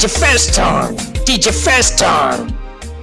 DJ your DJ time?